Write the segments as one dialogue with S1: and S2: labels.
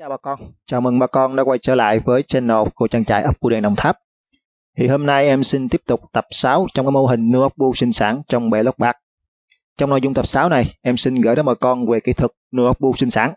S1: chào bà con, chào mừng bà con đã quay trở lại với channel của trang trại ốc bu đèn Đồng Tháp. Thì hôm nay em xin tiếp tục tập 6 trong cái mô hình nuôi ốc bu sinh sản trong bể lót bạc. Trong nội dung tập 6 này, em xin gửi đến bà con về kỹ thuật nuôi ốc bu sinh sản.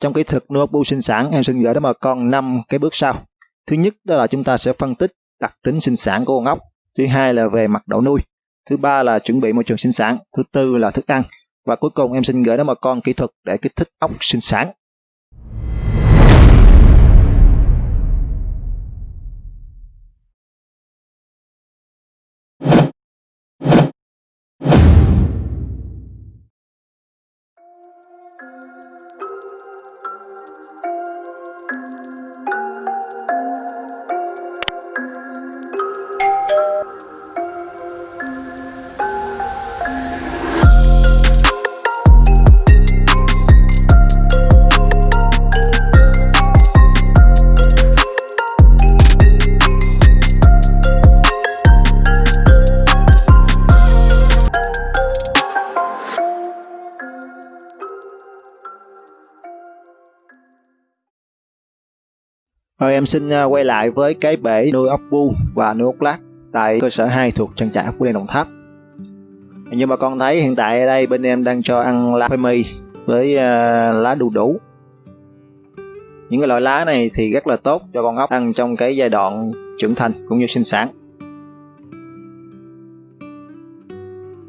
S1: Trong kỹ thuật nuôi ốc bu sinh sản, em xin gửi đến bà con 5 cái bước sau. Thứ nhất đó là chúng ta sẽ phân tích đặc tính sinh sản của con ốc. Thứ hai là về mặt độ nuôi. Thứ ba là chuẩn bị môi trường sinh sản. Thứ tư là thức ăn. Và cuối cùng em xin gửi đến bà con kỹ thuật để kích thích ốc sinh sản. Rồi em xin à, quay lại với cái bể nuôi ốc bu và nuôi ốc lát tại cơ sở 2 thuộc trang trại ốc bu đen Đồng Tháp. Như bà con thấy hiện tại ở đây bên em đang cho ăn lá khoai mì với à, lá đu đủ. Những cái loại lá này thì rất là tốt cho con ốc ăn trong cái giai đoạn trưởng thành cũng như sinh sản.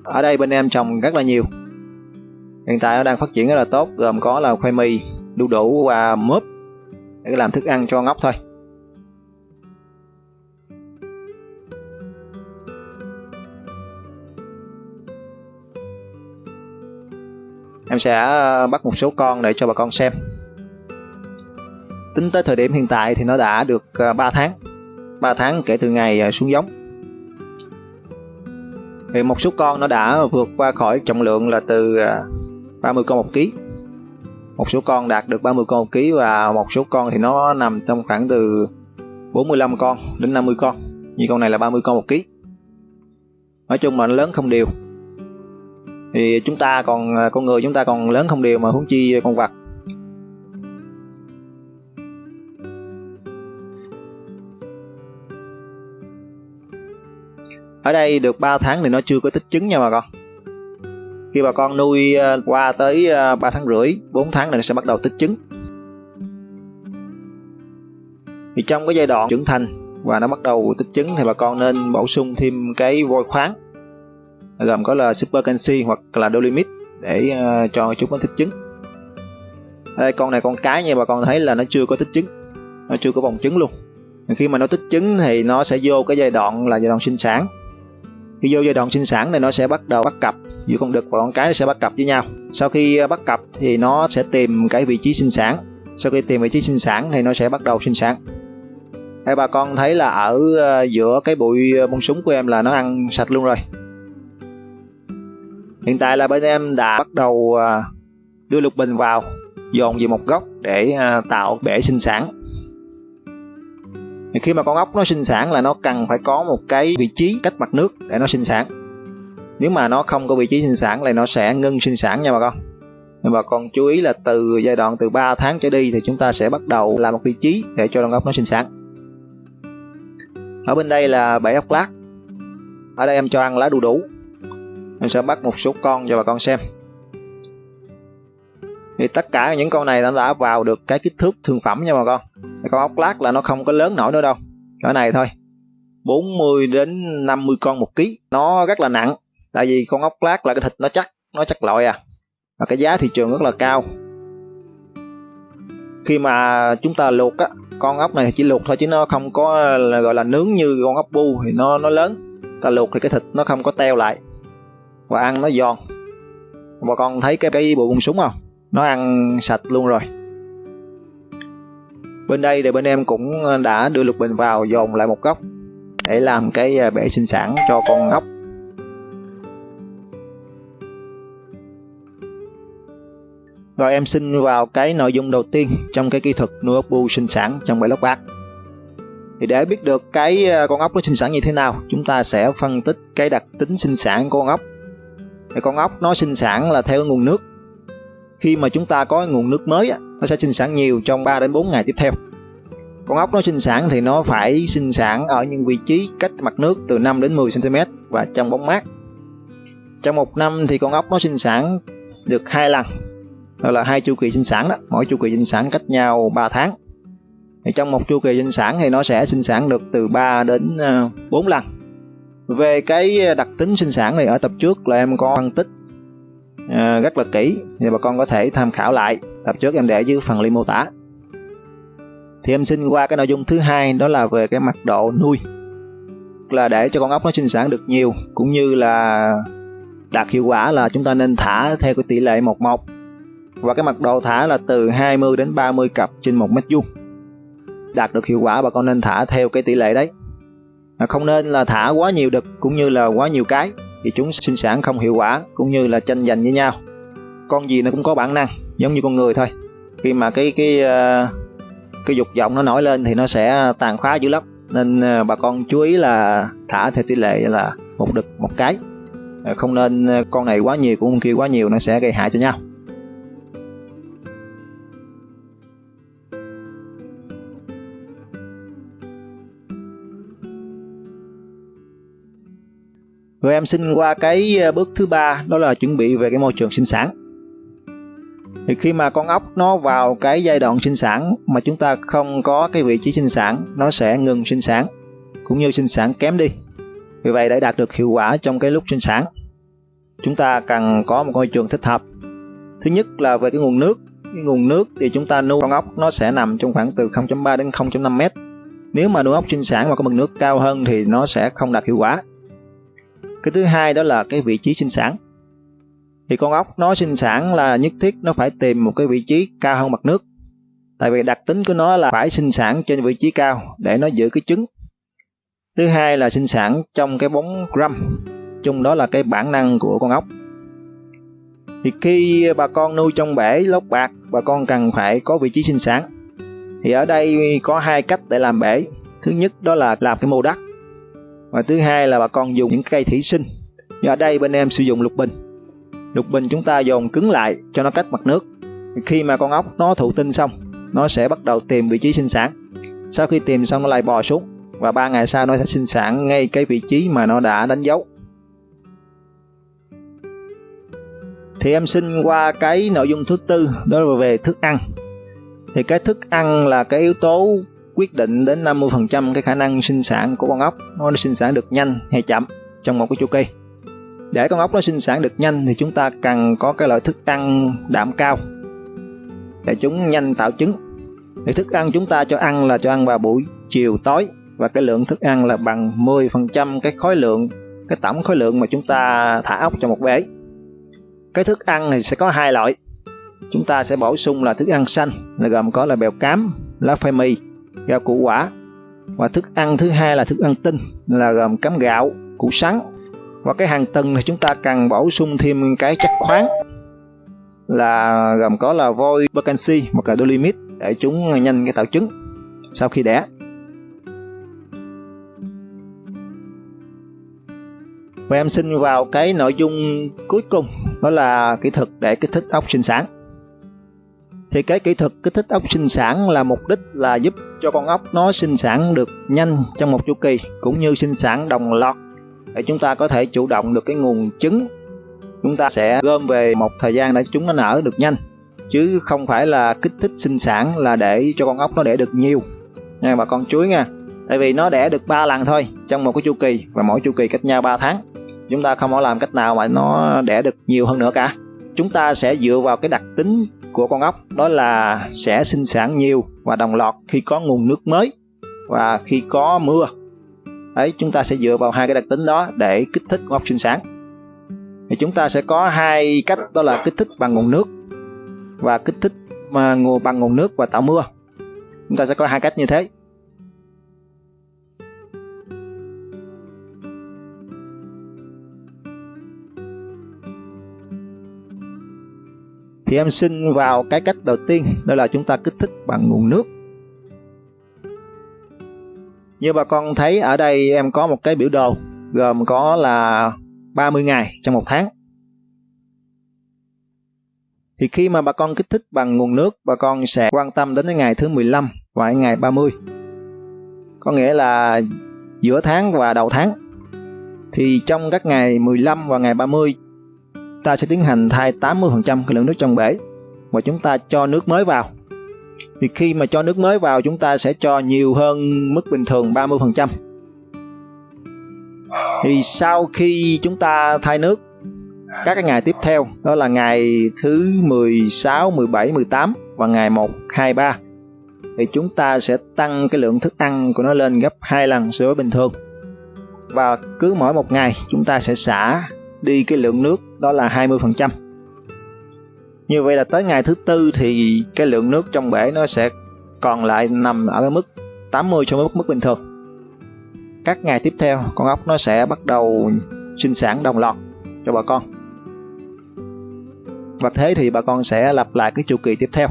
S1: Ở đây bên em trồng rất là nhiều. Hiện tại nó đang phát triển rất là tốt, gồm có là khoai mì, đu đủ và mướp để làm thức ăn cho ngốc thôi. Em sẽ ờ, bắt một số con để cho bà con xem. Tính tới thời điểm hiện tại thì nó đã được ờ, 3 tháng. 3 tháng kể từ ngày ờ, xuống giống. Thì một số con nó đã vượt qua khỏi trọng lượng là từ 30 con một ký một số con đạt được 30 con một ký và một số con thì nó nằm trong khoảng từ 45 con đến 50 con. Như con này là 30 con một ký. Nói chung là nó lớn không đều. Thì chúng ta còn, con người chúng ta còn lớn không đều mà huống chi con vật. Ở đây được 3 tháng thì nó chưa có tích trứng nha bà con khi bà con nuôi à, qua tới à, 3 tháng rưỡi 4 tháng này nó sẽ bắt đầu tích trứng. Thì trong cái giai đoạn trưởng thành và nó bắt đầu tích trứng thì bà con nên bổ sung thêm cái vôi khoáng, gồm có là super canxi hoặc là dolimit để à, cho chúng nó tích trứng. Đây, con này con cái như bà con thấy là nó chưa có tích trứng, nó chưa có vòng trứng luôn. Khi mà nó tích trứng thì nó sẽ vô cái giai đoạn là giai đoạn sinh sản. Khi vô giai đoạn sinh sản này nó sẽ bắt đầu bắt cặp giữa con đực và con cái sẽ bắt cặp với nhau. Sau khi à, bắt cặp thì nó sẽ tìm cái vị trí sinh sản. Sau khi tìm vị trí sinh sản thì nó sẽ bắt đầu sinh sản. Hai bà con thấy là ở à, giữa cái bụi à, bông súng của em là nó ăn sạch luôn rồi. Hiện tại là bên em đã bắt đầu đưa lục bình vào, dồn về một góc để tạo bể sinh sản. Khi mà con ốc nó sinh sản là nó cần phải có một cái vị trí cách mặt nước để nó sinh sản nếu mà nó không có vị trí sinh sản thì nó sẽ ngưng sinh sản nha bà con. Nhưng bà con chú ý là từ giai đoạn từ 3 tháng trở đi thì chúng ta sẽ bắt đầu làm một vị trí để cho con ốc nó sinh sản. Ở bên đây là bẫy ốc lát. Ở đây em cho ăn lá đu đủ. Em sẽ bắt một số con cho bà con xem. Thì tất cả những con này nó đã vào được cái kích thước thương phẩm nha bà con. Con ốc lát là nó không có lớn nổi nữa đâu. Cỡ này thôi. 40 đến 50 con một ký. Nó rất là nặng tại vì con ốc lát là cái thịt nó chắc nó chắc loại à. Và cái giá thị trường rất là cao. Khi mà chúng ta luộc á, con ốc này chỉ luộc thôi chứ nó không có là gọi là nướng như con ốc bu thì nó nó lớn. Ta luộc thì cái thịt nó không có teo lại. Và ăn nó giòn. Bà con thấy cái cái bộ bông súng không? Nó ăn sạch luôn rồi. Bên đây thì bên em cũng đã đưa lục bình vào dồn lại một góc để làm cái à, bể sinh sản cho con ốc. Và em xin vào cái nội dung đầu tiên trong cái kỹ thuật nuôi ốc bu sinh sản trong bể lốc bát. Thì để biết được cái ờ, con ốc nó sinh sản như thế nào, chúng ta sẽ phân tích cái đặc tính sinh sản của con ốc. Thì con ốc nó sinh sản là theo nguồn nước khi mà chúng ta có nguồn nước mới nó sẽ sinh sản nhiều trong 3 đến 4 ngày tiếp theo con ốc nó sinh sản thì nó phải sinh sản ở những vị trí cách mặt nước từ 5 đến 10 cm và trong bóng mát trong một năm thì con ốc nó sinh sản được hai lần đó là hai chu kỳ sinh sản đó. Mỗi chu kỳ sinh sản cách nhau 3 tháng. Thì trong một chu kỳ sinh sản thì nó sẽ sinh sản được từ 3 đến ờ, 4 lần. Về cái đặc tính sinh sản này ở tập trước là em có phân tích à, rất là kỹ. Thì bà con có thể tham khảo lại. Tập trước em để dưới phần link mô tả. Thì em xin qua cái nội dung thứ hai đó là về cái mặt độ nuôi. Là để cho con ốc nó sinh sản được nhiều cũng như là đạt hiệu quả là chúng ta nên thả theo cái tỷ lệ 11 và cái mật độ thả là từ 20 đến 30 cặp trên một mét vuông. Đạt được hiệu quả bà con nên thả theo cái tỷ lệ đấy. Không nên là thả quá nhiều đực cũng như là quá nhiều cái thì chúng sinh sản không hiệu quả cũng như là tranh giành với nhau. Con gì nó cũng có bản năng, giống như con người thôi. Khi mà cái cái ờ, cái dục vọng nó nổi lên thì nó sẽ tàn phá dữ lắm. Nên ờ, bà con chú ý là thả theo tỷ lệ là một đực, một cái. Ờ, không nên con này quá nhiều cũng con kia quá nhiều nó sẽ gây hại cho nhau. Rồi em xin qua cái ờ, bước thứ ba đó là chuẩn bị về cái môi trường sinh sản. Thì khi mà con ốc nó vào cái giai đoạn sinh sản mà chúng ta không có cái vị trí sinh sản, nó sẽ ngừng sinh sản cũng như sinh sản kém đi. Vì vậy để đạt được hiệu quả trong cái lúc sinh sản, chúng ta cần có một môi trường thích hợp. Thứ nhất là về cái nguồn nước. Cái nguồn nước thì chúng ta nuôi con ốc nó sẽ nằm trong khoảng từ 0.3 đến 0.5 mét. Nếu mà nuôi ốc sinh sản mà có mực nước cao hơn thì nó sẽ không đạt hiệu quả cái thứ hai đó là cái vị trí sinh sản. Thì con ốc nó sinh sản là nhất thiết nó phải tìm một cái vị trí cao hơn mặt nước. Tại vì đặc tính của nó là phải sinh sản trên vị trí cao để nó giữ cái trứng. Thứ hai là sinh sản trong cái bóng râm. Chung đó là cái bản năng của con ốc. Thì khi bà con nuôi trong bể lót bạc, bà con cần phải có vị trí sinh sản. Thì ở đây có hai cách để làm bể. Thứ nhất đó là làm cái mô đất và thứ hai là bà con dùng những cây thủy sinh. Như ở đây bên em sử dụng lục bình. Lục bình chúng ta dồn cứng lại cho nó cách mặt nước. Khi mà con ốc nó thụ tinh xong, nó sẽ bắt đầu tìm vị trí sinh sản. Sau khi tìm xong nó lại bò xuống. Và ba ngày sau nó sẽ sinh sản ngay cái vị trí mà nó đã đánh dấu. Thì em xin qua cái nội dung thứ tư, đó là về thức ăn. Thì cái thức ăn là cái yếu tố quyết định đến 50% cái khả năng sinh sản của con ốc. Nó sinh sản được nhanh hay chậm trong một cái chu kỳ. Để con ốc nó sinh sản được nhanh thì chúng ta cần có cái loại thức ăn đạm cao để chúng nhanh tạo trứng. Thì thức ăn chúng ta cho ăn là cho ăn vào buổi chiều tối và cái lượng thức ăn là bằng 10% cái khối lượng, cái tổng khối lượng mà chúng ta thả ốc cho một bể. Cái thức ăn thì sẽ có hai loại. Chúng ta sẽ bổ sung là thức ăn xanh là gồm có là bèo cám, lá phai mì rau củ quả. Và thức ăn thứ hai là thức ăn tinh, là gồm cám gạo, củ sắn. Và cái hàng tuần thì chúng ta cần bổ sung thêm cái chất khoáng, là gồm có là vôi canxi hoặc là dolimit để chúng nhanh cái tạo trứng sau khi đẻ. Và em xin vào cái nội dung cuối cùng, đó là kỹ thuật để kích thích ốc sinh sản thì cái kỹ thuật kích thích ốc sinh sản là mục đích là giúp cho con ốc nó sinh sản được nhanh trong một chu kỳ, cũng như sinh sản đồng loạt. Để chúng ta có thể chủ động được cái nguồn trứng, chúng ta sẽ gom về một thời gian để chúng nó nở được nhanh. Chứ không phải là kích thích sinh sản là để cho con ốc nó đẻ được nhiều. Nha bà con chuối nha. Tại vì nó đẻ được 3 lần thôi, trong một cái chu kỳ, và mỗi chu kỳ cách nhau 3 tháng. Chúng ta không có làm cách nào mà nó đẻ được nhiều hơn nữa cả chúng ta sẽ dựa vào cái đặc tính của con ốc, đó là sẽ sinh sản nhiều và đồng loạt khi có nguồn nước mới và khi có mưa. Ấy chúng ta sẽ dựa vào hai cái đặc tính đó để kích thích con ốc sinh sản. Thì chúng ta sẽ có hai cách, đó là kích thích bằng nguồn nước và kích thích mà bằng nguồn nước và tạo mưa. Chúng ta sẽ có hai cách như thế. Thì em xin vào cái cách đầu tiên, đó là chúng ta kích thích bằng nguồn nước. Như bà con thấy ở đây em có một cái biểu đồ, gồm có là 30 ngày trong một tháng. Thì khi mà bà con kích thích bằng nguồn nước, bà con sẽ quan tâm đến cái ngày thứ 15 và ngày 30 có nghĩa là giữa tháng và đầu tháng. Thì trong các ngày 15 và ngày 30 ta sẽ tiến hành thay 80% cái lượng nước trong bể và chúng ta cho nước mới vào. Thì khi mà cho nước mới vào chúng ta sẽ cho nhiều hơn mức bình thường 30% thì sau khi chúng ta thay nước các cái ngày tiếp theo đó là ngày thứ 16, 17, 18 và ngày 1, 2, 3 thì chúng ta sẽ tăng cái lượng thức ăn của nó lên gấp hai lần so với bình thường. Và cứ mỗi một ngày chúng ta sẽ xả đi cái lượng nước đó là 20%. Như vậy là tới ngày thứ tư thì cái lượng nước trong bể nó sẽ còn lại nằm ở cái mức 80 so với mức bình thường. Các ngày tiếp theo, con ốc nó sẽ bắt đầu sinh sản đồng loạt cho bà con. Và thế thì bà con sẽ lặp lại cái chu kỳ tiếp theo.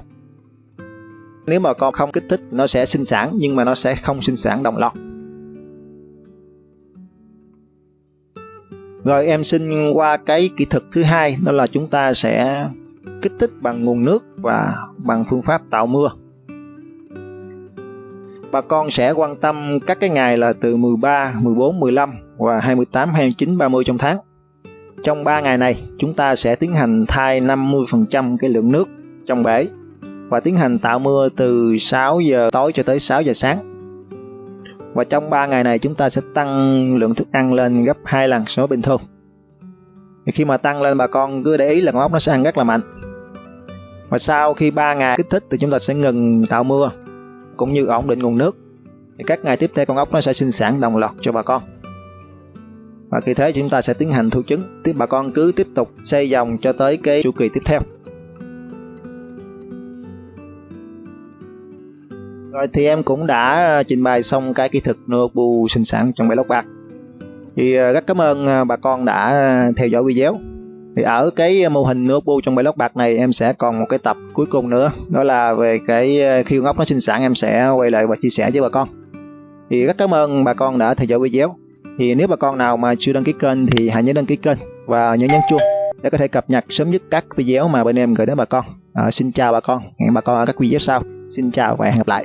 S1: Nếu mà con không kích thích, nó sẽ sinh sản, nhưng mà nó sẽ không sinh sản đồng loạt. Rồi em xin qua cái kỹ thuật thứ hai đó là chúng ta sẽ kích thích bằng nguồn nước và bằng phương pháp tạo mưa. Bà con sẽ quan tâm các cái ngày là từ 13, 14, 15 và 28, 29, 30 trong tháng. Trong 3 ngày này, chúng ta sẽ tiến hành thay 50% cái lượng nước trong bể và tiến hành tạo mưa từ 6 giờ tối cho tới 6 giờ sáng. Và trong 3 ngày này chúng ta sẽ tăng lượng thức ăn lên gấp 2 lần so với bình thường. Thì khi mà tăng lên, bà con cứ để ý là con ốc nó sẽ ăn rất là mạnh. Và sau khi 3 ngày kích thích thì chúng ta sẽ ngừng tạo mưa, cũng như ổn định nguồn nước. Thì các ngày tiếp theo con ốc nó sẽ sinh sản đồng loạt cho bà con. Và khi thế chúng ta sẽ tiến hành thu trứng. Tiếp bà con cứ tiếp tục xây dòng cho tới cái chu kỳ tiếp theo. Rồi thì em cũng đã ờ, trình bày xong cái kỹ thuật Nobu sinh sản trong bể lóc bạc. Thì ờ, rất cảm ơn ờ, bà con đã theo dõi video. Thì ở cái mô hình Nobu trong bể lóc bạc này em sẽ còn một cái tập cuối cùng nữa, đó là về cái khi con ốc nó sinh sản em sẽ quay lại và chia sẻ với bà con. Thì rất cảm ơn bà con đã theo dõi video. Thì nếu bà con nào mà chưa đăng ký kênh thì hãy nhớ đăng ký kênh và nhớ nhấn chuông để có thể cập nhật sớm nhất các video mà bên em gửi đến bà con. À, xin chào bà con, hẹn bà con ở các video sau. Xin chào và hẹn gặp lại.